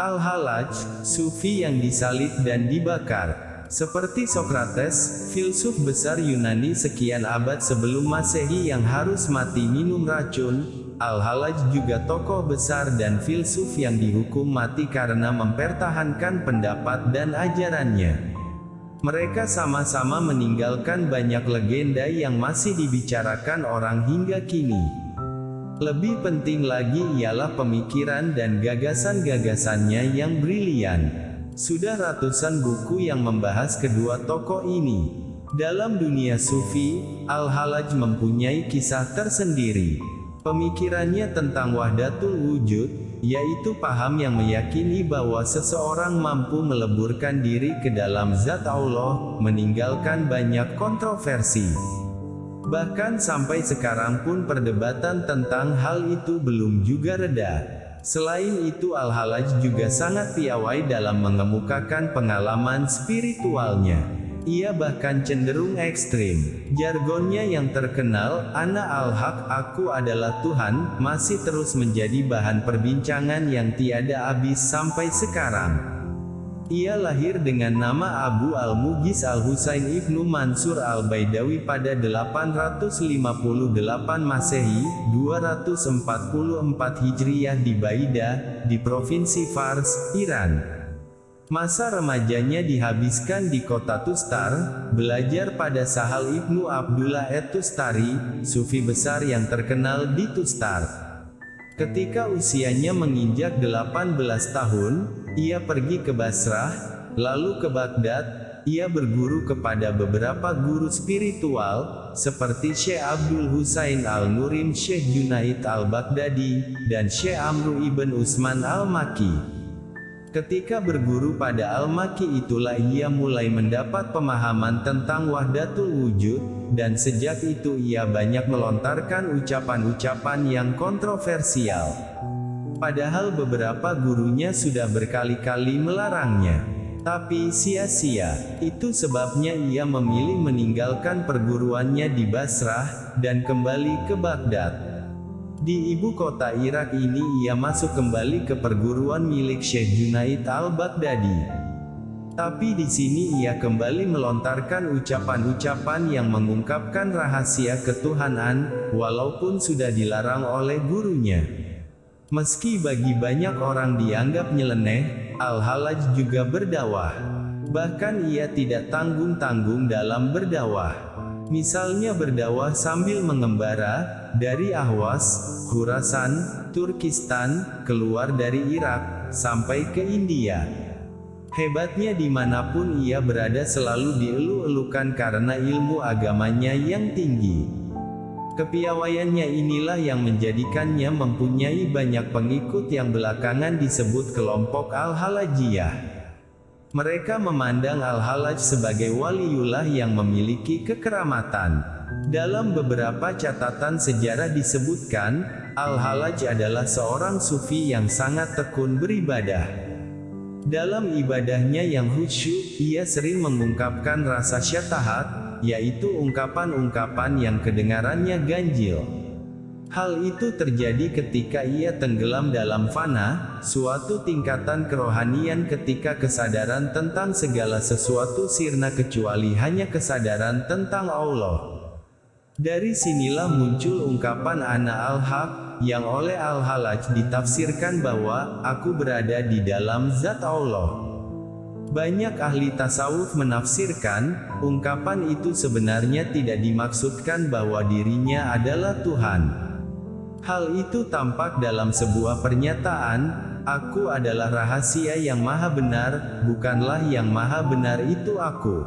Al-Halaj, sufi yang disalib dan dibakar. Seperti Socrates, filsuf besar Yunani sekian abad sebelum masehi yang harus mati minum racun, Al-Halaj juga tokoh besar dan filsuf yang dihukum mati karena mempertahankan pendapat dan ajarannya. Mereka sama-sama meninggalkan banyak legenda yang masih dibicarakan orang hingga kini. Lebih penting lagi ialah pemikiran dan gagasan-gagasannya yang brilian. Sudah ratusan buku yang membahas kedua tokoh ini. Dalam dunia sufi, Al-Halaj mempunyai kisah tersendiri. Pemikirannya tentang wahdatul wujud, yaitu paham yang meyakini bahwa seseorang mampu meleburkan diri ke dalam zat Allah, meninggalkan banyak kontroversi. Bahkan sampai sekarang pun perdebatan tentang hal itu belum juga reda. Selain itu Al-Halaj juga sangat piawai dalam mengemukakan pengalaman spiritualnya. Ia bahkan cenderung ekstrim. Jargonnya yang terkenal, Ana al-Haq, aku adalah Tuhan, masih terus menjadi bahan perbincangan yang tiada habis sampai sekarang. Ia lahir dengan nama Abu Al-Mughis Al-Husain Ibnu Mansur Al-Baidawi pada 858 Masehi, 244 Hijriyah di Baida, di Provinsi Fars, Iran. Masa remajanya dihabiskan di kota Tustar, belajar pada Sahal Ibnu Abdullah et-Tustari, sufi besar yang terkenal di Tustar. Ketika usianya menginjak 18 tahun, ia pergi ke Basrah, lalu ke Baghdad, ia berguru kepada beberapa guru spiritual, seperti Syekh Abdul Husain Al-Nurim Syekh Junaid Al-Baghdadi, dan Syekh Amru Ibn Usman Al-Maki. Ketika berguru pada Al-Maki itulah ia mulai mendapat pemahaman tentang wahdatul wujud, dan sejak itu ia banyak melontarkan ucapan-ucapan yang kontroversial. Padahal beberapa gurunya sudah berkali-kali melarangnya. Tapi sia-sia, itu sebabnya ia memilih meninggalkan perguruannya di Basrah, dan kembali ke Baghdad. Di ibu kota Irak ini ia masuk kembali ke perguruan milik Syekh Junaid al-Baghdadi. Tapi di sini ia kembali melontarkan ucapan-ucapan yang mengungkapkan rahasia ketuhanan, walaupun sudah dilarang oleh gurunya. Meski bagi banyak orang dianggap nyeleneh, Al-Halaj juga berdakwah. Bahkan ia tidak tanggung-tanggung dalam berdakwah. Misalnya berdakwah sambil mengembara, dari Ahwas, Khurasan, Turkistan, keluar dari Irak, sampai ke India. Hebatnya di mana pun ia berada selalu dielu-elukan karena ilmu agamanya yang tinggi. Kepiawaiannya inilah yang menjadikannya mempunyai banyak pengikut yang belakangan disebut kelompok Al-Halajiyah. Mereka memandang Al-Halaj sebagai waliullah yang memiliki kekeramatan. Dalam beberapa catatan sejarah disebutkan, Al-Halaj adalah seorang sufi yang sangat tekun beribadah. Dalam ibadahnya yang khusyuk, ia sering mengungkapkan rasa syatahat, yaitu ungkapan-ungkapan yang kedengarannya ganjil. Hal itu terjadi ketika ia tenggelam dalam fana, suatu tingkatan kerohanian ketika kesadaran tentang segala sesuatu sirna kecuali hanya kesadaran tentang Allah. Dari sinilah muncul ungkapan Ana al-Haq, yang oleh Al-Halaj ditafsirkan bahwa, aku berada di dalam zat Allah. Banyak ahli tasawuf menafsirkan, ungkapan itu sebenarnya tidak dimaksudkan bahwa dirinya adalah Tuhan. Hal itu tampak dalam sebuah pernyataan, aku adalah rahasia yang maha benar, bukanlah yang maha benar itu aku.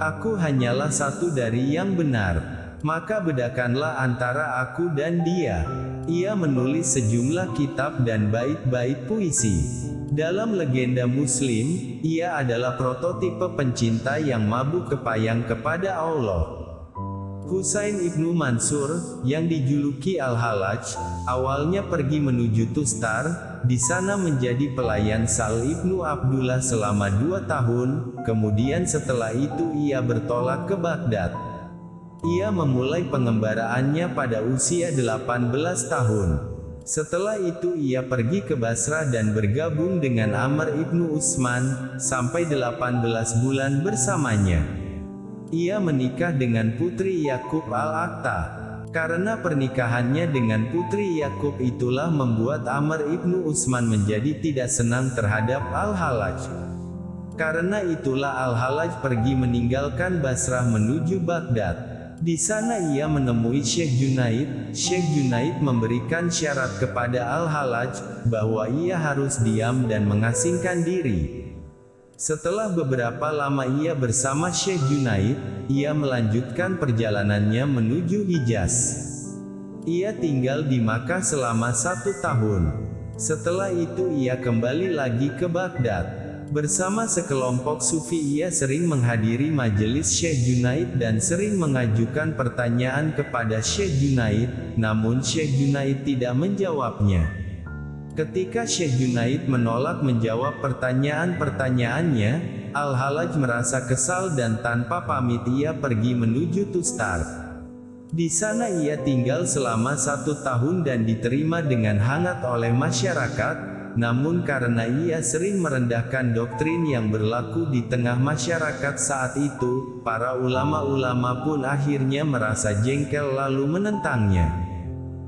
Aku hanyalah satu dari yang benar. Maka bedakanlah antara aku dan dia. Ia menulis sejumlah kitab dan bait-bait puisi. Dalam legenda muslim, ia adalah prototipe pencinta yang mabuk kepayang kepada Allah. Husain ibnu Mansur, yang dijuluki Al-Halaj, awalnya pergi menuju Tustar, di sana menjadi pelayan Sal ibnu Abdullah selama dua tahun, kemudian setelah itu ia bertolak ke Baghdad. Ia memulai pengembaraannya pada usia 18 tahun. Setelah itu ia pergi ke Basra dan bergabung dengan Amr ibnu Usman, sampai 18 bulan bersamanya. Ia menikah dengan putri Yakub al-Akta. Karena pernikahannya dengan putri Yakub itulah membuat Amr ibnu Usman menjadi tidak senang terhadap Al-Halaj. Karena itulah Al-Halaj pergi meninggalkan Basrah menuju Baghdad. Di sana ia menemui Syekh Junaid. Syekh Junaid memberikan syarat kepada Al-Halaj, bahwa ia harus diam dan mengasingkan diri. Setelah beberapa lama ia bersama Syekh Junaid, ia melanjutkan perjalanannya menuju Hijaz. Ia tinggal di Makkah selama satu tahun. Setelah itu ia kembali lagi ke Baghdad. Bersama sekelompok sufi ia sering menghadiri majelis Syekh Junaid dan sering mengajukan pertanyaan kepada Syekh Junaid, namun Syekh Junaid tidak menjawabnya. Ketika Syekh Junaid menolak menjawab pertanyaan-pertanyaannya, Al-Halaj merasa kesal dan tanpa pamit ia pergi menuju Tustar. Di sana ia tinggal selama satu tahun dan diterima dengan hangat oleh masyarakat, namun karena ia sering merendahkan doktrin yang berlaku di tengah masyarakat saat itu, para ulama-ulama pun akhirnya merasa jengkel lalu menentangnya.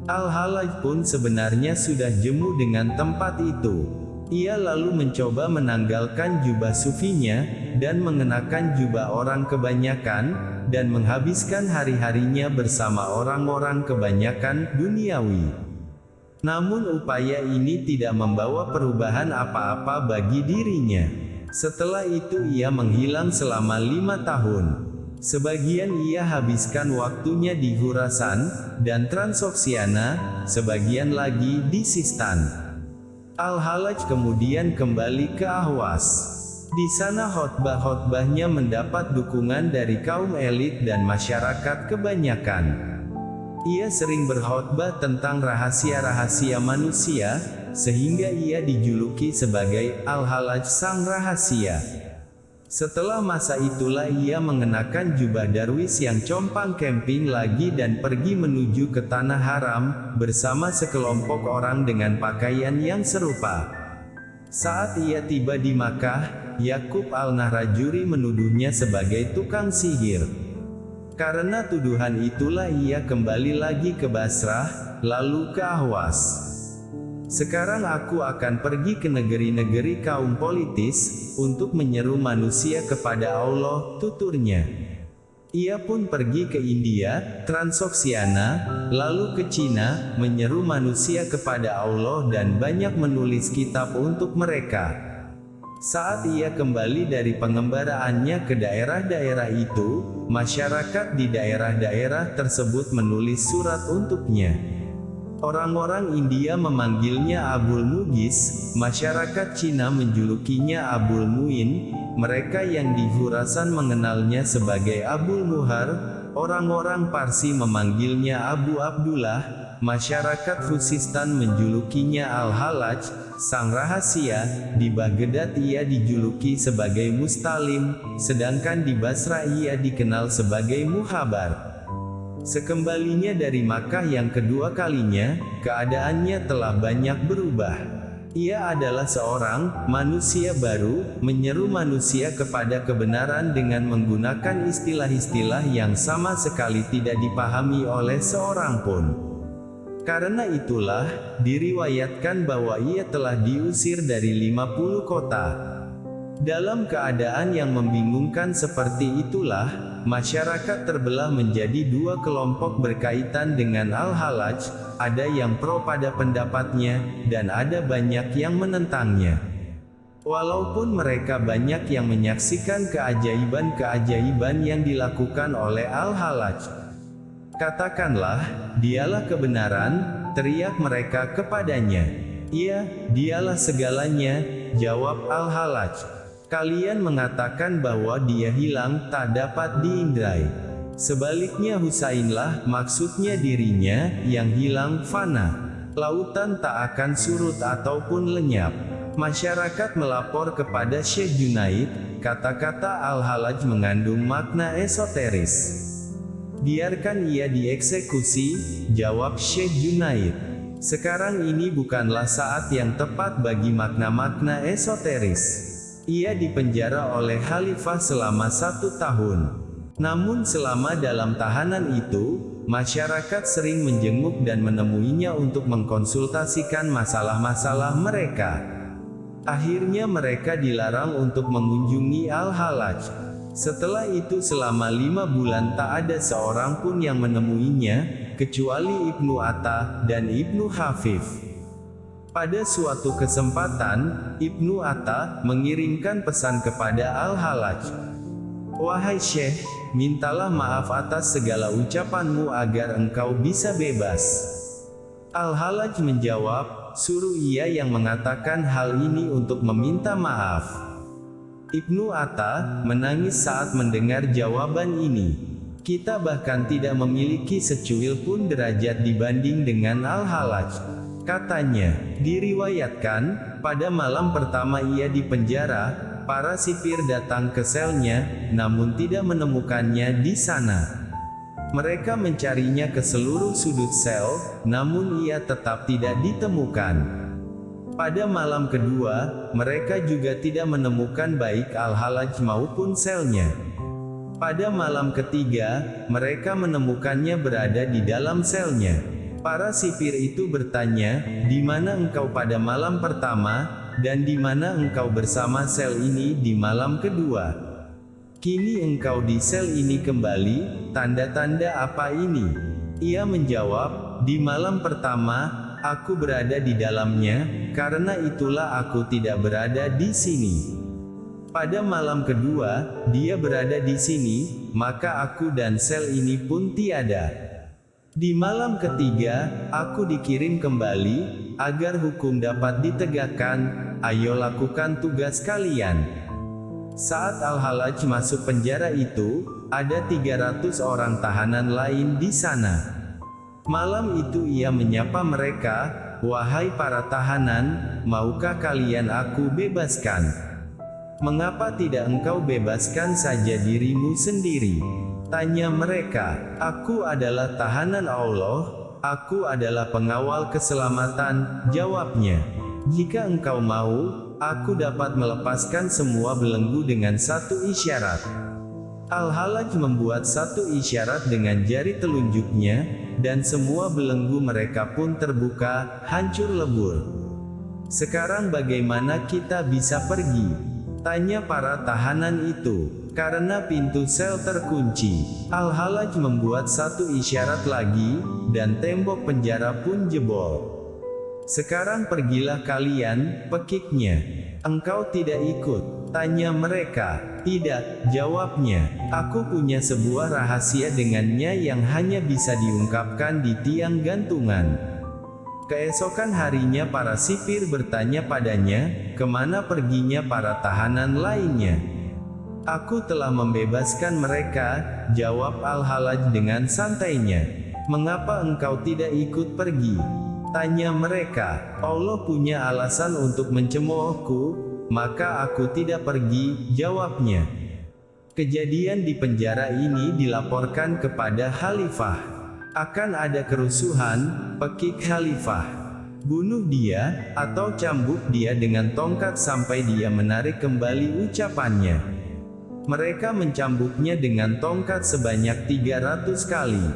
Al-Halaj pun sebenarnya sudah jemu dengan tempat itu. Ia lalu mencoba menanggalkan jubah sufinya, dan mengenakan jubah orang kebanyakan, dan menghabiskan hari-harinya bersama orang-orang kebanyakan duniawi. Namun upaya ini tidak membawa perubahan apa-apa bagi dirinya. Setelah itu ia menghilang selama lima tahun. Sebagian ia habiskan waktunya di Hurasan, dan Transoksiana, sebagian lagi di Sistan. Al-Halaj kemudian kembali ke Ahwas. Di sana khotbah-khotbahnya mendapat dukungan dari kaum elit dan masyarakat kebanyakan. Ia sering berkhotbah tentang rahasia-rahasia manusia, sehingga ia dijuluki sebagai Al-Halaj Sang Rahasia. Setelah masa itulah ia mengenakan jubah darwis yang compang camping lagi dan pergi menuju ke Tanah Haram, bersama sekelompok orang dengan pakaian yang serupa. Saat ia tiba di Makkah, Yakub al-Nahrajuri menuduhnya sebagai tukang sihir. Karena tuduhan itulah ia kembali lagi ke Basrah, lalu ke Ahwas. Sekarang aku akan pergi ke negeri-negeri kaum politis, untuk menyeru manusia kepada Allah, tuturnya. Ia pun pergi ke India, Transoksiana, lalu ke Cina, menyeru manusia kepada Allah dan banyak menulis kitab untuk mereka. Saat ia kembali dari pengembaraannya ke daerah-daerah itu, masyarakat di daerah-daerah tersebut menulis surat untuknya. Orang-orang India memanggilnya Abul Mugis, masyarakat Cina menjulukinya Abul Muin, mereka yang di Hurasan mengenalnya sebagai Abul Muhar, orang-orang Parsi memanggilnya Abu Abdullah, masyarakat Khuzistan menjulukinya Al-Halaj, sang rahasia, di Baghdad ia dijuluki sebagai Mustalim, sedangkan di Basra ia dikenal sebagai Muhabar. Sekembalinya dari Makkah yang kedua kalinya, keadaannya telah banyak berubah. Ia adalah seorang manusia baru, menyeru manusia kepada kebenaran dengan menggunakan istilah-istilah yang sama sekali tidak dipahami oleh seorang pun. Karena itulah, diriwayatkan bahwa ia telah diusir dari 50 kota. Dalam keadaan yang membingungkan seperti itulah, masyarakat terbelah menjadi dua kelompok berkaitan dengan Al-Halaj, ada yang pro pada pendapatnya, dan ada banyak yang menentangnya. Walaupun mereka banyak yang menyaksikan keajaiban-keajaiban yang dilakukan oleh Al-Halaj, Katakanlah, dialah kebenaran, teriak mereka kepadanya. Iya, dialah segalanya, jawab Al-Halaj. Kalian mengatakan bahwa dia hilang, tak dapat diindrai. Sebaliknya Husainlah, maksudnya dirinya, yang hilang, fana. Lautan tak akan surut ataupun lenyap. Masyarakat melapor kepada Syekh Junaid, kata-kata Al-Halaj mengandung makna esoteris. Biarkan ia dieksekusi, jawab Syekh Junaid. Sekarang ini bukanlah saat yang tepat bagi makna-makna esoteris. Ia dipenjara oleh khalifah selama satu tahun. Namun selama dalam tahanan itu, masyarakat sering menjenguk dan menemuinya untuk mengkonsultasikan masalah-masalah mereka. Akhirnya mereka dilarang untuk mengunjungi Al-Halaj. Setelah itu selama lima bulan tak ada seorang pun yang menemuinya, kecuali Ibnu Atta dan Ibnu Hafif. Pada suatu kesempatan, Ibnu Atta mengirimkan pesan kepada Al-Halaj. Wahai Syekh, mintalah maaf atas segala ucapanmu agar engkau bisa bebas. Al-Halaj menjawab, suruh ia yang mengatakan hal ini untuk meminta maaf. Ibnu Atta menangis saat mendengar jawaban ini. Kita bahkan tidak memiliki secuil pun derajat dibanding dengan Al-Halaj. Katanya, diriwayatkan, pada malam pertama ia di penjara, para sipir datang ke selnya, namun tidak menemukannya di sana. Mereka mencarinya ke seluruh sudut sel, namun ia tetap tidak ditemukan. Pada malam kedua, mereka juga tidak menemukan baik Al-Halaj maupun selnya. Pada malam ketiga, mereka menemukannya berada di dalam selnya. Para sipir itu bertanya, di mana engkau pada malam pertama, dan di mana engkau bersama sel ini di malam kedua. Kini engkau di sel ini kembali, tanda-tanda apa ini? Ia menjawab, di malam pertama, aku berada di dalamnya, karena itulah aku tidak berada di sini. Pada malam kedua, dia berada di sini, maka aku dan sel ini pun tiada. Di malam ketiga, aku dikirim kembali, agar hukum dapat ditegakkan, ayo lakukan tugas kalian. Saat Al-Halaj masuk penjara itu, ada 300 orang tahanan lain di sana. Malam itu ia menyapa mereka, Wahai para tahanan, maukah kalian aku bebaskan? Mengapa tidak engkau bebaskan saja dirimu sendiri? Tanya mereka, aku adalah tahanan Allah, aku adalah pengawal keselamatan, jawabnya. Jika engkau mau, aku dapat melepaskan semua belenggu dengan satu isyarat. Al-Halaj membuat satu isyarat dengan jari telunjuknya, dan semua belenggu mereka pun terbuka, hancur lebur. Sekarang bagaimana kita bisa pergi? Tanya para tahanan itu. Karena pintu sel terkunci, Al-Halaj membuat satu isyarat lagi, dan tembok penjara pun jebol. Sekarang pergilah kalian, pekiknya. Engkau tidak ikut, tanya mereka. Tidak, jawabnya. Aku punya sebuah rahasia dengannya yang hanya bisa diungkapkan di tiang gantungan. Keesokan harinya para sipir bertanya padanya, ke mana perginya para tahanan lainnya. Aku telah membebaskan mereka, jawab Al-Halaj dengan santainya. Mengapa engkau tidak ikut pergi? Tanya mereka, Allah punya alasan untuk mencemoohku, maka aku tidak pergi, jawabnya. Kejadian di penjara ini dilaporkan kepada Khalifah. Akan ada kerusuhan, pekik Khalifah. Bunuh dia, atau cambuk dia dengan tongkat sampai dia menarik kembali ucapannya. Mereka mencambuknya dengan tongkat sebanyak 300 kali.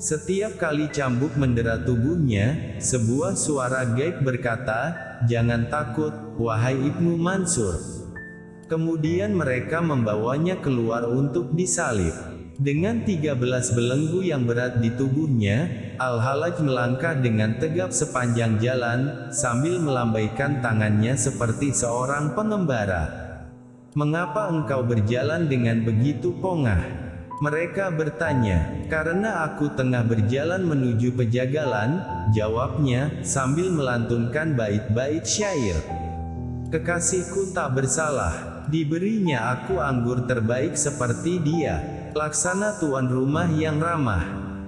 Setiap kali cambuk mendera tubuhnya, sebuah suara gaib berkata, jangan takut, wahai Ibnu Mansur. Kemudian mereka membawanya keluar untuk disalib. Dengan 13 belenggu yang berat di tubuhnya, Al-Halaj melangkah dengan tegap sepanjang jalan, sambil melambaikan tangannya seperti seorang pengembara. Mengapa engkau berjalan dengan begitu pongah? Mereka bertanya, karena aku tengah berjalan menuju pejagalan, jawabnya, sambil melantunkan bait-bait syair. Kekasihku tak bersalah, diberinya aku anggur terbaik seperti dia, laksana tuan rumah yang ramah,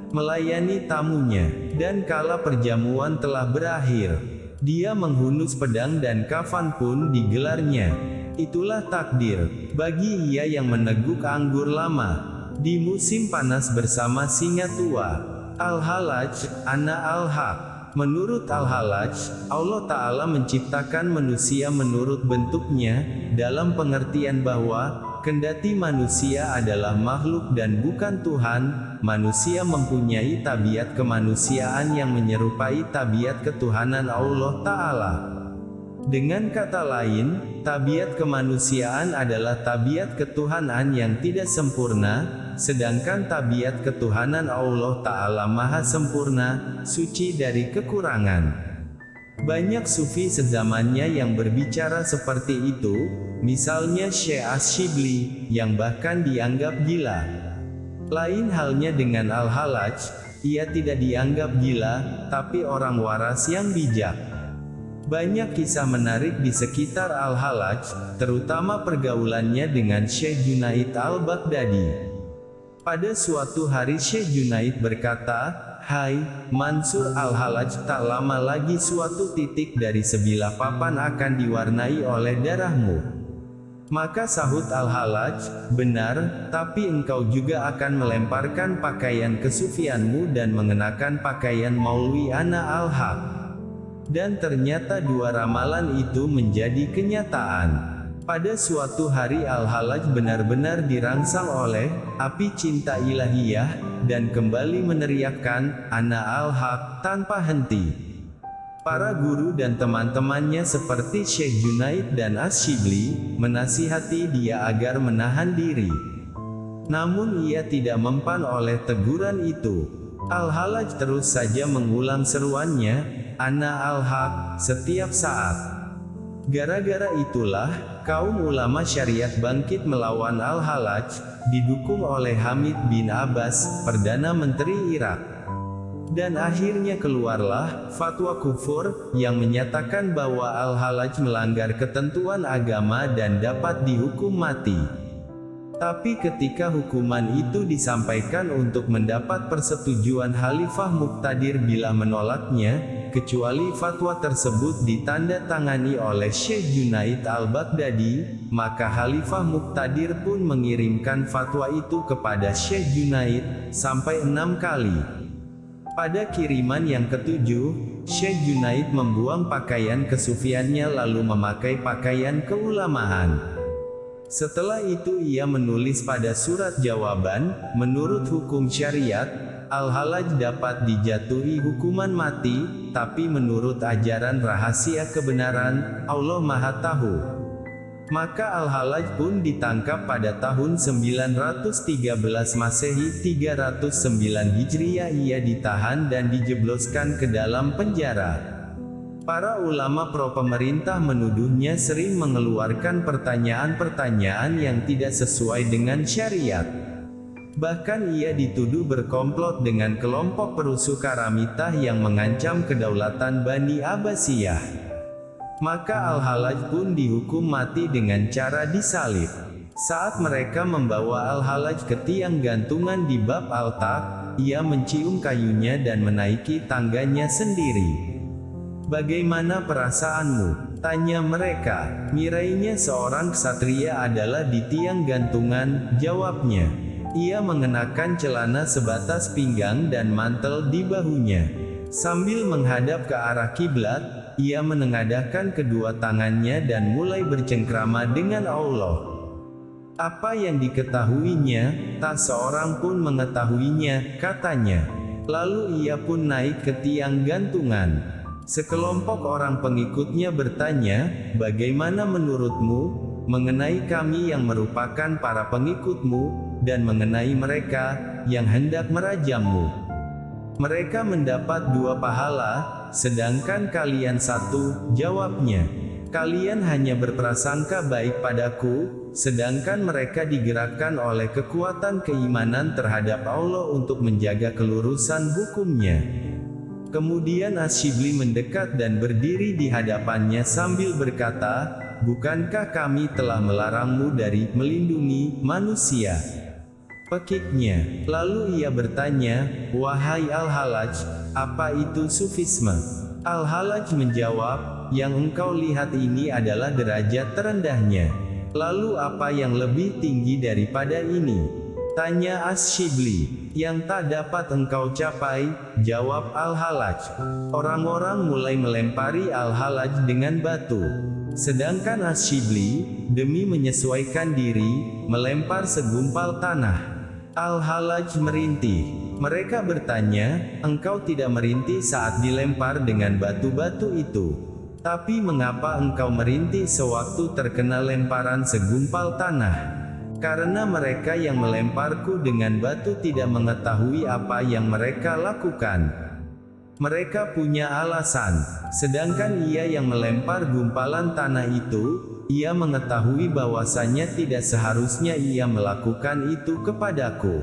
melayani tamunya, dan kala perjamuan telah berakhir, dia menghunus pedang dan kafan pun digelarnya. Itulah takdir, bagi ia yang meneguk anggur lama, di musim panas bersama singa tua. Al-Halaj, Ana Al-Haq. Menurut Al-Halaj, Allah Ta'ala menciptakan manusia menurut bentuknya, dalam pengertian bahwa, kendati manusia adalah makhluk dan bukan Tuhan, manusia mempunyai tabiat kemanusiaan yang menyerupai tabiat ketuhanan Allah Ta'ala. Dengan kata lain, tabiat kemanusiaan adalah tabiat ketuhanan yang tidak sempurna, sedangkan tabiat ketuhanan Allah Ta'ala maha sempurna, suci dari kekurangan. Banyak sufi sezamannya yang berbicara seperti itu, misalnya Syekh Ashibli, yang bahkan dianggap gila. Lain halnya dengan Al-Halaj, ia tidak dianggap gila, tapi orang waras yang bijak. Banyak kisah menarik di sekitar Al-Halaj, terutama pergaulannya dengan Syekh Junaid Al-Baghdadi. Pada suatu hari Syekh Junaid berkata, Hai, Mansur Al-Halaj tak lama lagi suatu titik dari sebilah papan akan diwarnai oleh darahmu. Maka sahut Al-Halaj, benar, tapi engkau juga akan melemparkan pakaian kesufianmu dan mengenakan pakaian Maulwi Ana Al-Haq. Dan ternyata dua ramalan itu menjadi kenyataan. Pada suatu hari Al-Halaj benar-benar dirangsang oleh api cinta ilahiyah dan kembali meneriakkan Ana Al-Haq tanpa henti. Para guru dan teman-temannya seperti Syekh Junaid dan Asyibli menasihati dia agar menahan diri. Namun ia tidak mempan oleh teguran itu. Al-Halaj terus saja mengulang seruannya, Ana Al-Haq, setiap saat. Gara-gara itulah, kaum ulama syariat bangkit melawan Al-Halaj, didukung oleh Hamid bin Abbas, Perdana Menteri Irak. Dan akhirnya keluarlah, fatwa kufur, yang menyatakan bahwa Al-Halaj melanggar ketentuan agama dan dapat dihukum mati. Tapi ketika hukuman itu disampaikan untuk mendapat persetujuan Khalifah Muqtadir bila menolaknya, kecuali fatwa tersebut ditanda tangani oleh Syekh Junaid al-Baghdadi, maka Khalifah Muqtadir pun mengirimkan fatwa itu kepada Syekh Junaid, sampai enam kali. Pada kiriman yang ketujuh, Syekh Junaid membuang pakaian kesufiannya lalu memakai pakaian keulamaan. Setelah itu ia menulis pada surat jawaban, menurut hukum syariat, Al-Halaj dapat dijatuhi hukuman mati, tapi menurut ajaran rahasia kebenaran, Allah Maha Tahu. Maka Al-Halaj pun ditangkap pada tahun 913 Masehi 309 Hijriah ia ditahan dan dijebloskan ke dalam penjara. Para ulama pro pemerintah menuduhnya sering mengeluarkan pertanyaan-pertanyaan yang tidak sesuai dengan syariat. Bahkan ia dituduh berkomplot dengan kelompok perusuh Karamitah yang mengancam kedaulatan Bani Abbasiyah. Maka Al-Halaj pun dihukum mati dengan cara disalib. Saat mereka membawa Al-Halaj ke tiang gantungan di bab altar, ia mencium kayunya dan menaiki tangganya sendiri. Bagaimana perasaanmu? Tanya mereka. Mirainya seorang ksatria adalah di tiang gantungan, jawabnya. Ia mengenakan celana sebatas pinggang dan mantel di bahunya. Sambil menghadap ke arah kiblat, ia menengadahkan kedua tangannya dan mulai bercengkrama dengan Allah. Apa yang diketahuinya, tak seorang pun mengetahuinya, katanya. Lalu ia pun naik ke tiang gantungan. Sekelompok orang pengikutnya bertanya, bagaimana menurutmu, mengenai kami yang merupakan para pengikutmu, dan mengenai mereka yang hendak merajammu. Mereka mendapat dua pahala, sedangkan kalian satu, jawabnya. Kalian hanya berprasangka baik padaku, sedangkan mereka digerakkan oleh kekuatan keimanan terhadap Allah untuk menjaga kelurusan hukumnya. Kemudian Asyibli mendekat dan berdiri di hadapannya sambil berkata, Bukankah kami telah melarangmu dari melindungi manusia? pekiknya. Lalu ia bertanya, Wahai Al-Halaj, apa itu sufisme? Al-Halaj menjawab, yang engkau lihat ini adalah derajat terendahnya. Lalu apa yang lebih tinggi daripada ini? Tanya As-Shibli, yang tak dapat engkau capai, jawab Al-Halaj. Orang-orang mulai melempari Al-Halaj dengan batu. Sedangkan As-Shibli, demi menyesuaikan diri, melempar segumpal tanah. Al-Halaj merintih. Mereka bertanya, engkau tidak merintih saat dilempar dengan batu-batu itu. Tapi mengapa engkau merintih sewaktu terkena lemparan segumpal tanah? Karena mereka yang melemparku dengan batu tidak mengetahui apa yang mereka lakukan. Mereka punya alasan, sedangkan ia yang melempar gumpalan tanah itu, ia mengetahui bahwasanya tidak seharusnya ia melakukan itu kepadaku.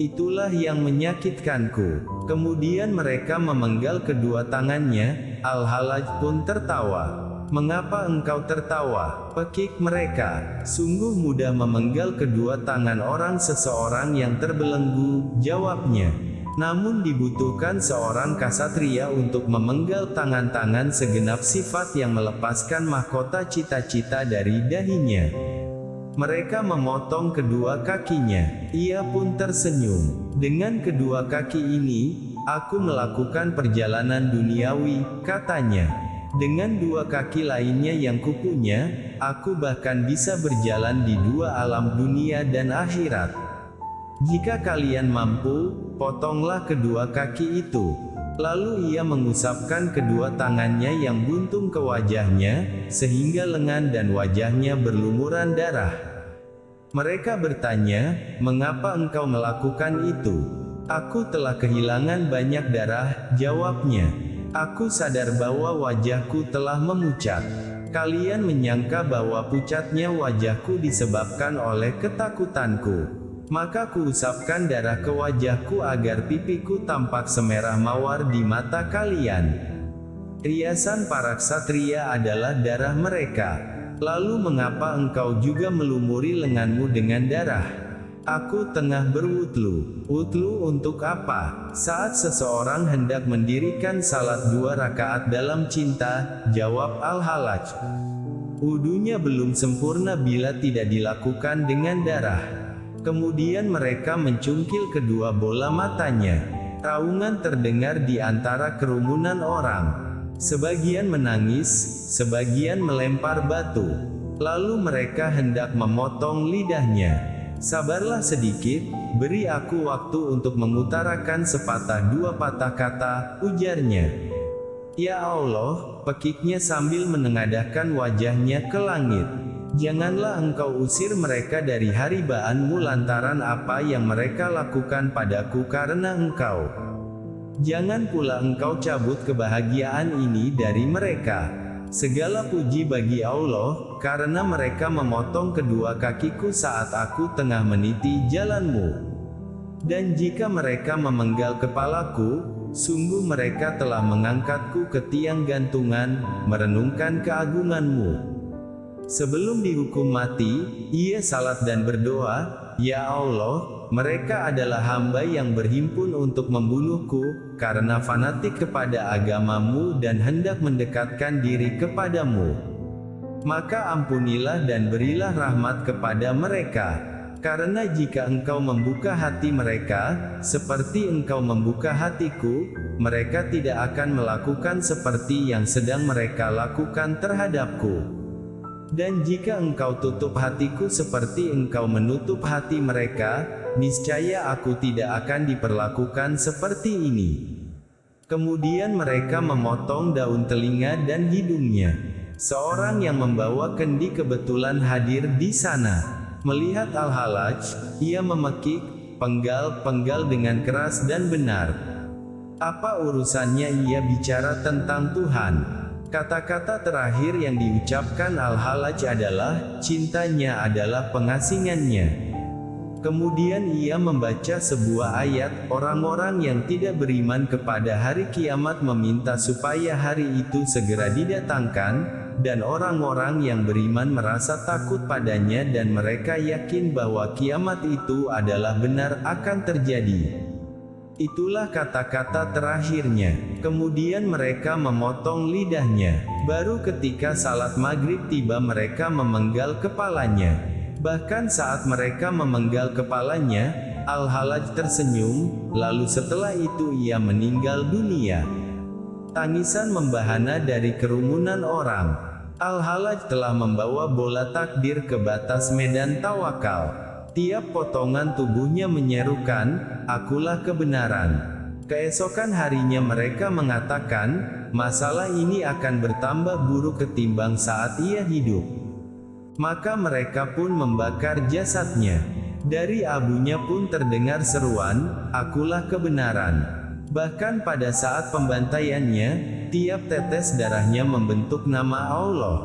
Itulah yang menyakitkanku. Kemudian mereka memenggal kedua tangannya, Al-Halaj pun tertawa. Mengapa engkau tertawa? Pekik mereka. Sungguh mudah memenggal kedua tangan orang seseorang yang terbelenggu, jawabnya. Namun dibutuhkan seorang kasatria untuk memenggal tangan-tangan segenap sifat yang melepaskan mahkota cita-cita dari dahinya. Mereka memotong kedua kakinya. Ia pun tersenyum. Dengan kedua kaki ini, aku melakukan perjalanan duniawi, katanya. Dengan dua kaki lainnya yang kupunya, aku bahkan bisa berjalan di dua alam dunia dan akhirat. Jika kalian mampu, potonglah kedua kaki itu. Lalu ia mengusapkan kedua tangannya yang buntung ke wajahnya, sehingga lengan dan wajahnya berlumuran darah. Mereka bertanya, mengapa engkau melakukan itu? Aku telah kehilangan banyak darah, jawabnya. Aku sadar bahwa wajahku telah memucat. Kalian menyangka bahwa pucatnya wajahku disebabkan oleh ketakutanku. Maka kuusapkan darah ke wajahku agar pipiku tampak semerah mawar di mata kalian. Riasan para ksatria adalah darah mereka. Lalu mengapa engkau juga melumuri lenganmu dengan darah? Aku tengah berwutlu. Wutlu untuk apa? Saat seseorang hendak mendirikan salat dua rakaat dalam cinta, jawab Al-Halaj. Wudunya belum sempurna bila tidak dilakukan dengan darah. Kemudian mereka mencungkil kedua bola matanya. Raungan terdengar di antara kerumunan orang. Sebagian menangis, sebagian melempar batu. Lalu mereka hendak memotong lidahnya. Sabarlah sedikit, beri aku waktu untuk mengutarakan sepatah dua patah kata, ujarnya. Ya Allah, pekiknya sambil menengadahkan wajahnya ke langit. Janganlah engkau usir mereka dari haribaanmu lantaran apa yang mereka lakukan padaku karena engkau. Jangan pula engkau cabut kebahagiaan ini dari mereka. Segala puji bagi Allah, karena mereka memotong kedua kakiku saat aku tengah meniti jalanmu. Dan jika mereka memenggal kepalaku, sungguh mereka telah mengangkatku ke tiang gantungan, merenungkan keagunganmu. Sebelum dihukum mati, ia salat dan berdoa, Ya Allah, mereka adalah hamba yang berhimpun untuk membunuhku, karena fanatik kepada agamamu dan hendak mendekatkan diri kepadamu. Maka ampunilah dan berilah rahmat kepada mereka. Karena jika engkau membuka hati mereka, seperti engkau membuka hatiku, mereka tidak akan melakukan seperti yang sedang mereka lakukan terhadapku. Dan jika engkau tutup hatiku seperti engkau menutup hati mereka, niscaya aku tidak akan diperlakukan seperti ini. Kemudian mereka memotong daun telinga dan hidungnya. Seorang yang membawa kendi kebetulan hadir di sana. Melihat Al-Halaj, ia memekik, penggal-penggal dengan keras dan benar. Apa urusannya ia bicara tentang Tuhan? Kata-kata terakhir yang diucapkan Al-Halaj adalah, cintanya adalah pengasingannya. Kemudian ia membaca sebuah ayat, orang-orang yang tidak beriman kepada hari kiamat meminta supaya hari itu segera didatangkan, dan orang-orang yang beriman merasa takut padanya dan mereka yakin bahwa kiamat itu adalah benar akan terjadi. Itulah kata-kata terakhirnya. Kemudian mereka memotong lidahnya. Baru ketika salat maghrib tiba mereka memenggal kepalanya. Bahkan saat mereka memenggal kepalanya, Al-Halaj tersenyum, lalu setelah itu ia meninggal dunia. Tangisan membahana dari kerumunan orang. Al-Halaj telah membawa bola takdir ke batas medan tawakal. Tiap potongan tubuhnya menyerukan, akulah kebenaran. Keesokan harinya mereka mengatakan, masalah ini akan bertambah buruk ketimbang saat ia hidup. Maka mereka pun membakar jasadnya. Dari abunya pun terdengar seruan, akulah kebenaran. Bahkan pada saat pembantaiannya, tiap tetes darahnya membentuk nama Allah.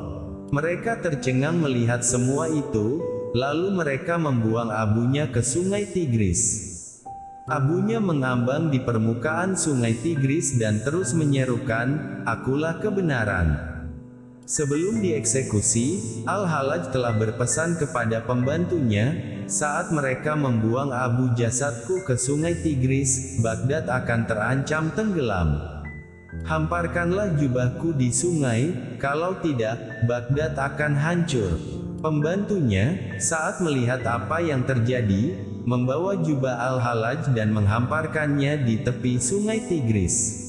Mereka tercengang melihat semua itu, lalu mereka membuang abunya ke sungai Tigris. Abunya mengambang di permukaan sungai Tigris dan terus menyerukan, akulah kebenaran. Sebelum dieksekusi, Al-Halaj telah berpesan kepada pembantunya, saat mereka membuang abu jasadku ke sungai Tigris, Baghdad akan terancam tenggelam. Hamparkanlah jubahku di sungai, kalau tidak, Baghdad akan hancur. Pembantunya, saat melihat apa yang terjadi, membawa jubah Al-Halaj dan menghamparkannya di tepi sungai Tigris.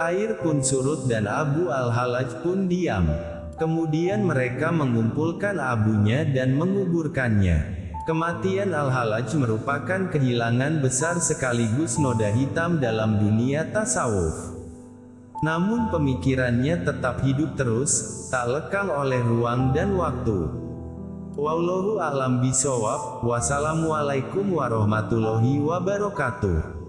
Air pun surut dan Abu Al-Halaj pun diam. Kemudian mereka mengumpulkan abunya dan menguburkannya. Kematian Al-Halaj merupakan kehilangan besar sekaligus noda hitam dalam dunia tasawuf. Namun pemikirannya tetap hidup terus, tak lekang oleh ruang dan waktu. Wallahu a'lam bisawab, wassalamualaikum warahmatullahi wabarakatuh.